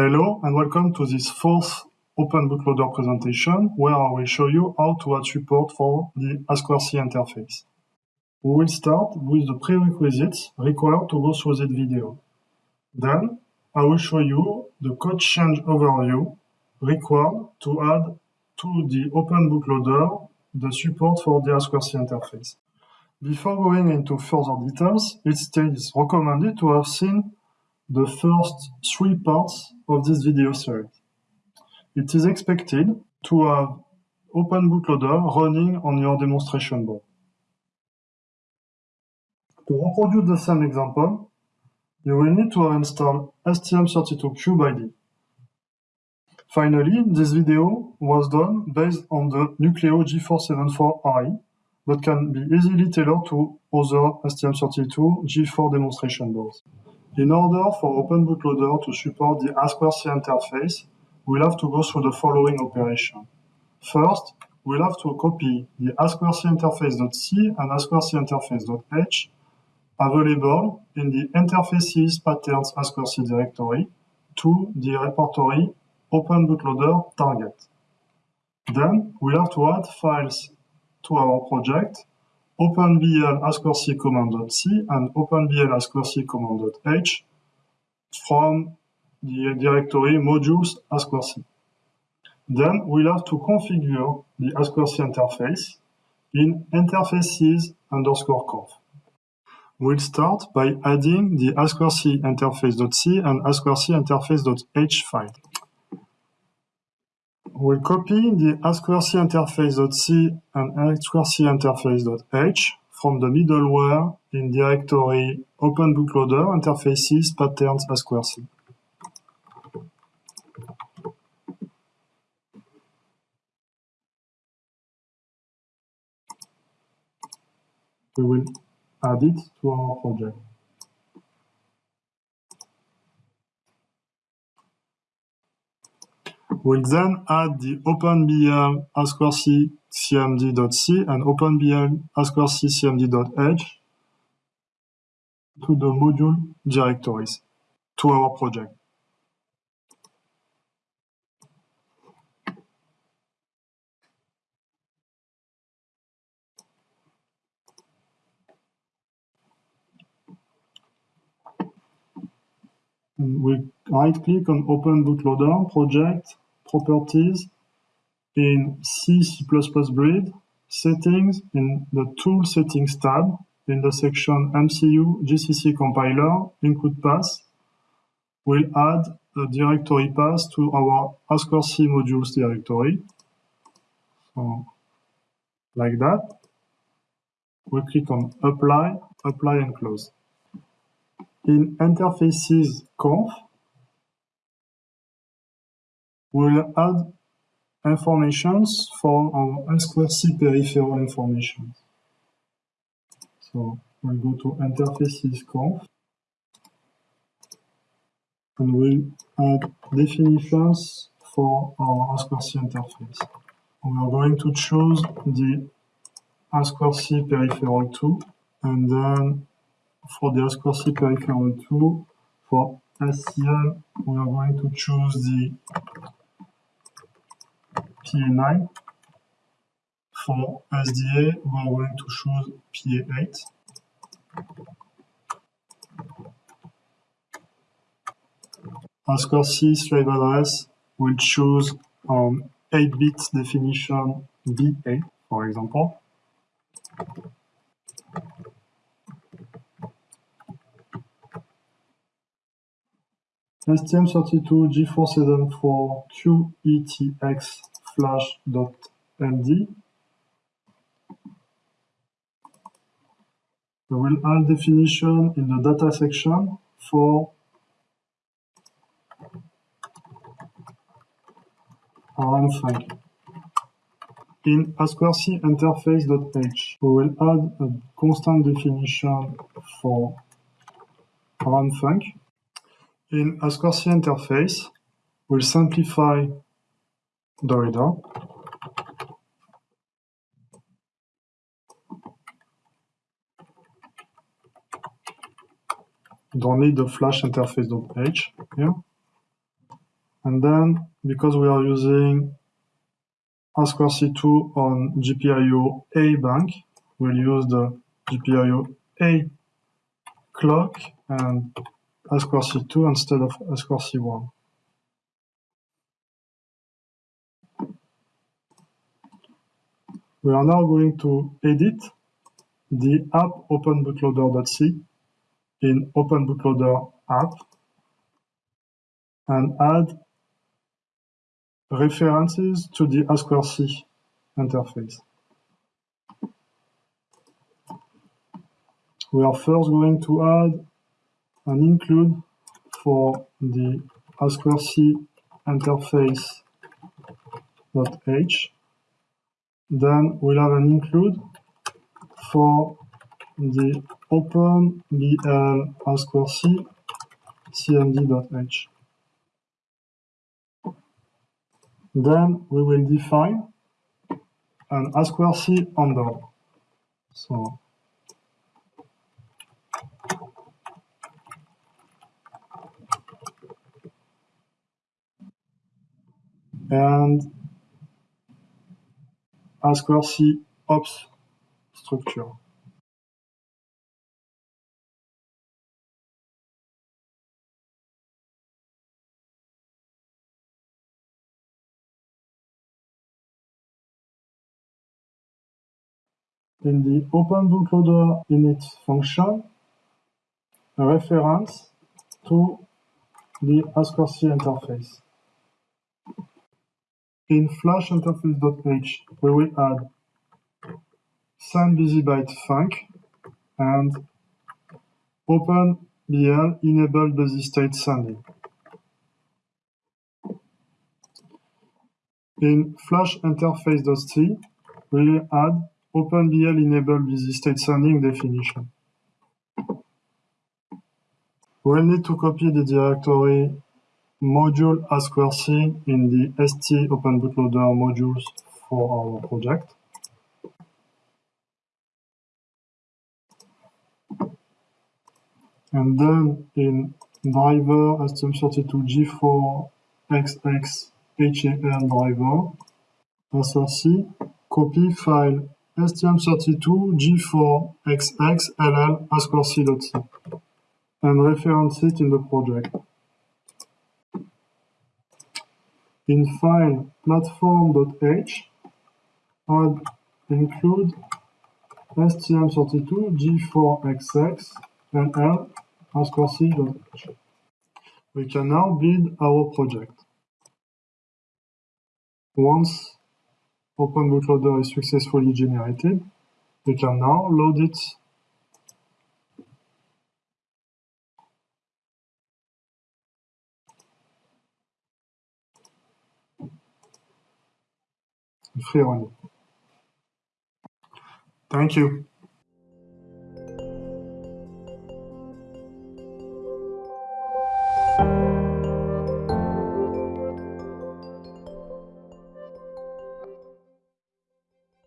Hello and welcome to this fourth Open Bootloader presentation where I will show you how to add support for the I2C interface. We will start with the prerequisites required to go through this video. Then I will show you the code change overview required to add to the Open Bootloader the support for the I2C interface. Before going into further details, it is recommended to have seen the first three parts of this video series. It is expected to have Open Bootloader running on your demonstration board. To reproduce the same example, you will need to install STM32Cube Finally, this video was done based on the Nucleo G474i, but can be easily tailored to other STM32 G4 demonstration boards. In order for Open Bootloader to support the I2C interface, we'll have to go through the following operation. First, we'll have to copy the I2C interface.c and I2C interface.h available in the interfaces patterns I2C directory to the repertory Open Bootloader target. Then we'll have to add files to our project openbl I2C command.c and openbl I2C command.h from the directory modules I2C. Then we'll have to configure the I2C interface in interfaces underscore conf. We'll start by adding the I2C interface.c and I2C interface.h file. We'll copy the I2C interface.c and I2C interface.h from the middleware in directory Open Bootloader interfaces patterns I2C. We will add it to our project. We'll then add the OpenBL I2C cmd.c and OpenBL I2C cmd.h to the module directories to our project. we right click on Open Bootloader, Project, Properties, in C, C++ Build, Settings, in the Tool Settings tab, in the section MCU GCC Compiler, Include Path, we'll add a directory path to our I2C modules directory. So, like that. We click on Apply, Apply and Close. In interfaces conf, we'll add informations for our I2C peripheral information. So we'll go to interfaces conf and we'll add definitions for our I2C interface. We are going to choose the I2C peripheral 2 and then for the I2C peripheral 2 for SCL we are going to choose the PA9. For SDA, we are going to choose PA8. I2C slave address, we'll choose um, 8-bit definition BA, for example. STM32 G474 QETX flash.md. We will add definition in the data section for func. In I2C interface.h, we will add a constant definition for func. In I2C interface, we'll simplify Dorida don't need the flash interface interface.h here. And then, because we are using I2C2 on GPIO A bank, we'll use the GPIO A clock and I2C2 instead of I2C1. We are now going to edit the app openbootloader.c in openbootloader app and add references to the I2C interface. We are first going to add an include for the I2C interface.h. Then we'll have an include for the OpenBL I2C cmd.h. Then we will define an I2C handle. So and I2C ops structure. in the OpenBootloader init function a reference to the I2C interface. In flash interface.h, we will add send busybyte func and OpenBL enable busy state sending. In flash interface.c, we will add OpenBL enable busy state sending definition. We'll need to copy the directory module I2C in the st openbootloader modules for our project. And then in driver STM32G4XX HAL driver, SRC, copy file STM32G4XX LL and reference it in the project. In file platform.h, add include STM32G4XX and L I2C.h. We can now build our project. Once OpenBootloader is successfully generated, we can now load it Thank you.